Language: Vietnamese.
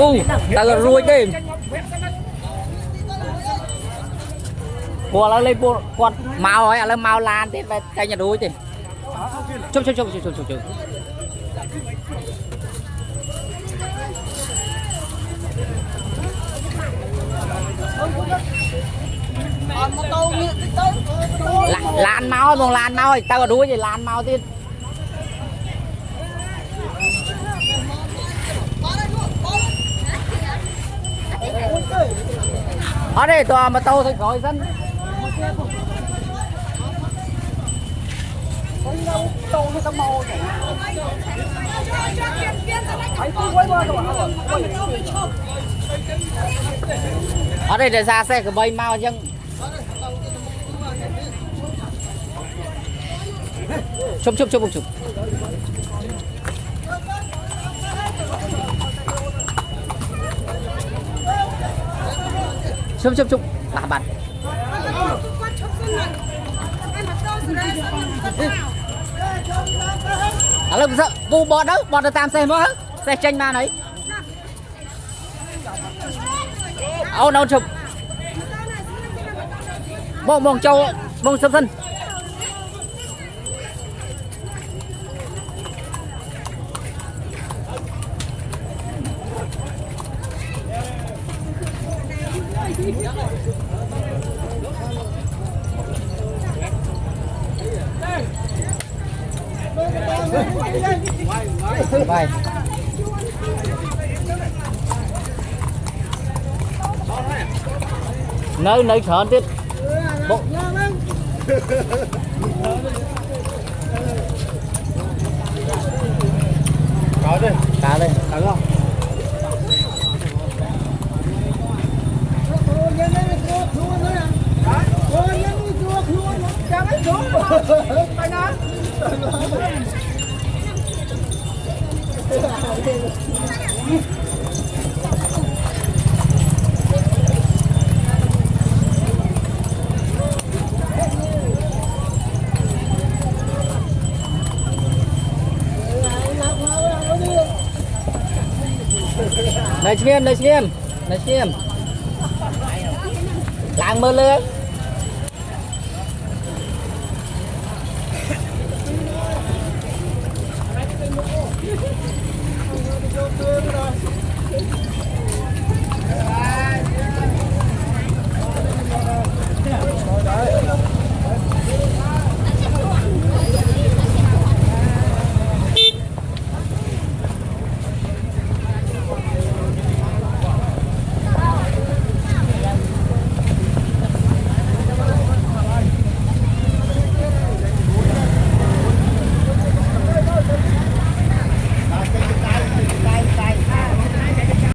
u tao ruồi đi Bùa lên bùa con màu ấy là màu lan thì phải cây nhà đuôi thì chụp chụp chụp chụp chụp chụp lan mau bằng lan mau tao có đuôi gì lan mau thì ở đây tòa mà tàu thì khỏi dân ở đây để ra xe của bay mau chứ. Chụp chụp chụp chụp. Chụp chụp chụp bà bạn. À lúc sợ. Bu bọt đâu bọt được tam xe mới xe tranh ma đấy ô đâu chụp. Bông bông châu. Bông sâm sân. Vai. Nơi nơi sợ tiếp. Bộ. Có đi. Cá đi. Cá không? Này chị em, này chị em. Này chị em. Làng mơ lưới.